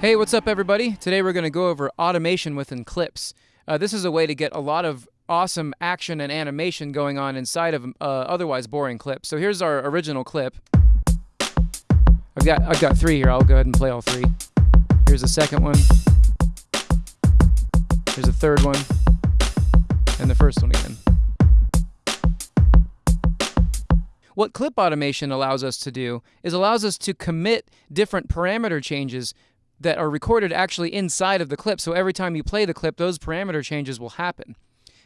Hey, what's up, everybody? Today we're going to go over automation within clips. Uh, this is a way to get a lot of awesome action and animation going on inside of uh, otherwise boring clips. So here's our original clip. I've got I've got three here. I'll go ahead and play all three. Here's the second one. Here's the third one, and the first one again. What clip automation allows us to do is allows us to commit different parameter changes that are recorded actually inside of the clip. So every time you play the clip, those parameter changes will happen.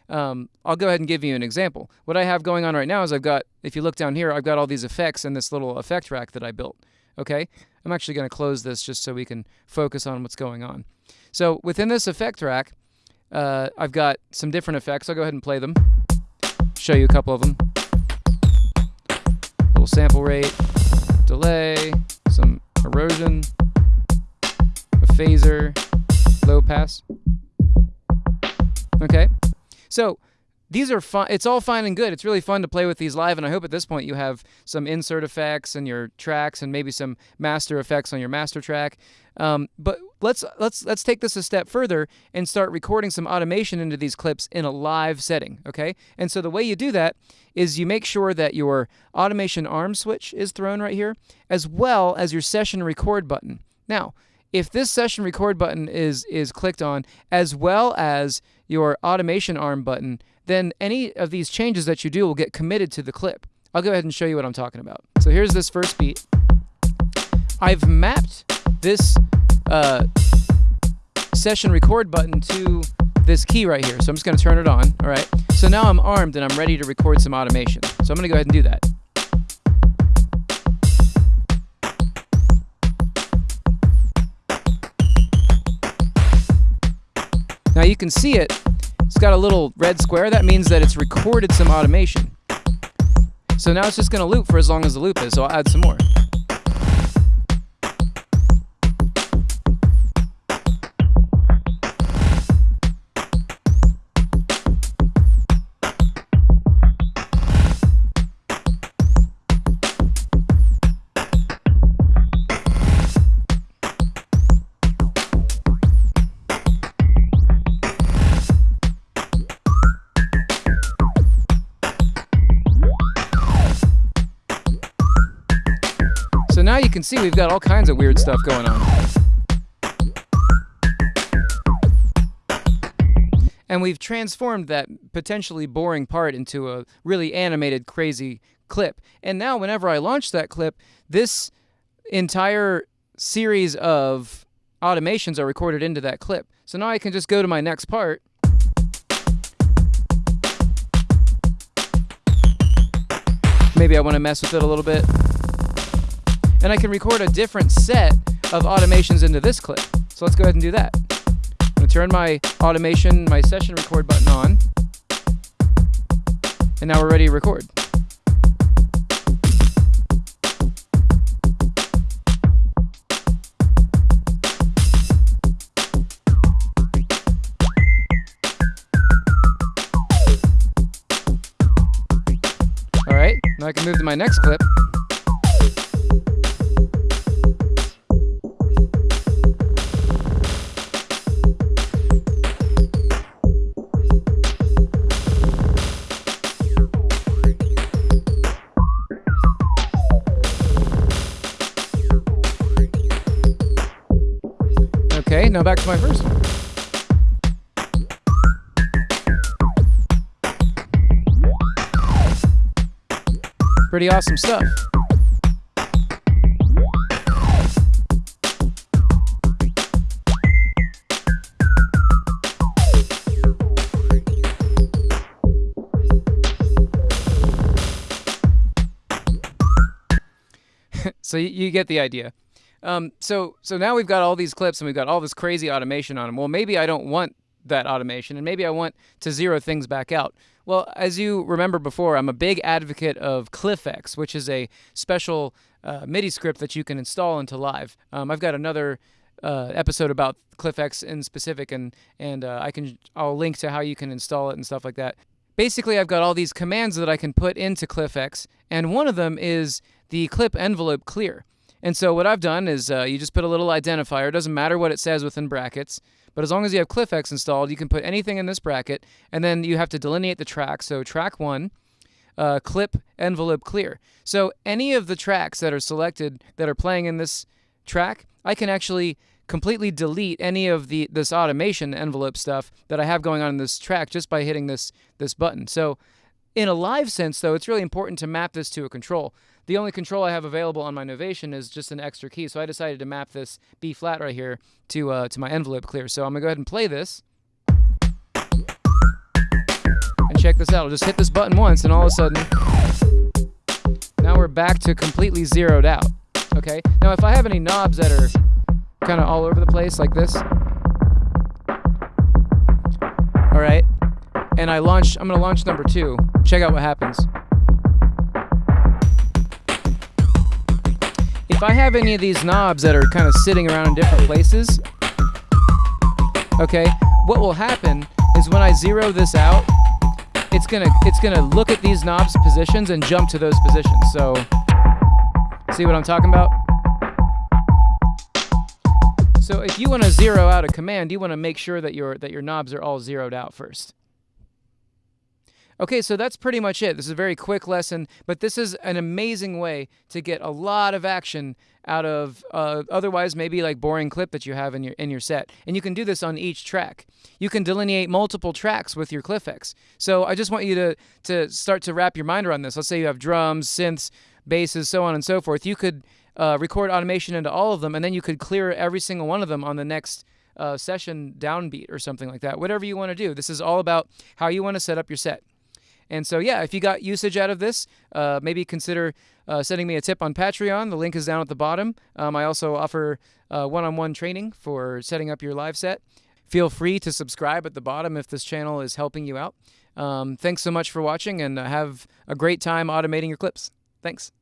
Um, I'll go ahead and give you an example. What I have going on right now is I've got, if you look down here, I've got all these effects in this little effect rack that I built. Okay, I'm actually going to close this just so we can focus on what's going on. So within this effect rack, uh, I've got some different effects. I'll go ahead and play them. Show you a couple of them. Little sample rate, delay, some erosion, phaser, low pass. Okay, so these are fun. It's all fine and good. It's really fun to play with these live, and I hope at this point you have some insert effects in your tracks and maybe some master effects on your master track. Um, but let's let's let's take this a step further and start recording some automation into these clips in a live setting. Okay, and so the way you do that is you make sure that your automation arm switch is thrown right here, as well as your session record button. Now if this session record button is is clicked on as well as your automation arm button, then any of these changes that you do will get committed to the clip. I'll go ahead and show you what I'm talking about. So here's this first beat. I've mapped this uh, session record button to this key right here. So I'm just going to turn it on. All right. So now I'm armed and I'm ready to record some automation. So I'm going to go ahead and do that. You can see it, it's got a little red square. That means that it's recorded some automation. So now it's just gonna loop for as long as the loop is, so I'll add some more. Now you can see we've got all kinds of weird stuff going on. And we've transformed that potentially boring part into a really animated, crazy clip. And now whenever I launch that clip, this entire series of automations are recorded into that clip. So now I can just go to my next part. Maybe I want to mess with it a little bit and I can record a different set of automations into this clip. So let's go ahead and do that. I'm gonna turn my automation, my session record button on, and now we're ready to record. All right, now I can move to my next clip. Okay, now back to my first. Pretty awesome stuff. so you get the idea. Um, so so now we've got all these clips and we've got all this crazy automation on them. Well, maybe I don't want that automation and maybe I want to zero things back out. Well, as you remember before, I'm a big advocate of ClyphX, which is a special uh, MIDI script that you can install into Live. Um, I've got another uh, episode about ClyphX in specific, and and uh, I can I'll link to how you can install it and stuff like that. Basically, I've got all these commands that I can put into ClyphX, and one of them is the clip envelope clear. And so what I've done is uh, you just put a little identifier. It doesn't matter what it says within brackets, but as long as you have ClyphX installed, you can put anything in this bracket, and then you have to delineate the track. So track one, uh, clip envelope clear. So any of the tracks that are selected that are playing in this track, I can actually completely delete any of the this automation envelope stuff that I have going on in this track just by hitting this this button. So in a live sense, though, it's really important to map this to a control. The only control I have available on my Novation is just an extra key, so I decided to map this B flat right here to uh, to my envelope clear. So I'm gonna go ahead and play this. And check this out. I'll just hit this button once, and all of a sudden, now we're back to completely zeroed out. Okay. Now, if I have any knobs that are kind of all over the place like this. All right. And I launch, I'm to launch number two. Check out what happens. If I have any of these knobs that are kind of sitting around in different places, okay, what will happen is when I zero this out, it's gonna it's gonna look at these knobs positions and jump to those positions. So see what I'm talking about? So if you want to zero out a command, you want to make sure that your that your knobs are all zeroed out first. Okay, so that's pretty much it. This is a very quick lesson, but this is an amazing way to get a lot of action out of uh, otherwise maybe like boring clip that you have in your in your set. And you can do this on each track. You can delineate multiple tracks with your ClyphX. So I just want you to to start to wrap your mind around this. Let's say you have drums, synths, basses, so on and so forth. You could uh, record automation into all of them, and then you could clear every single one of them on the next uh, session downbeat or something like that. Whatever you want to do. This is all about how you want to set up your set. And so, yeah, if you got usage out of this, uh, maybe consider uh, sending me a tip on Patreon. The link is down at the bottom. Um, I also offer one on one training for setting up your live set. Feel free to subscribe at the bottom if this channel is helping you out. Um, thanks so much for watching and uh, have a great time automating your clips. Thanks.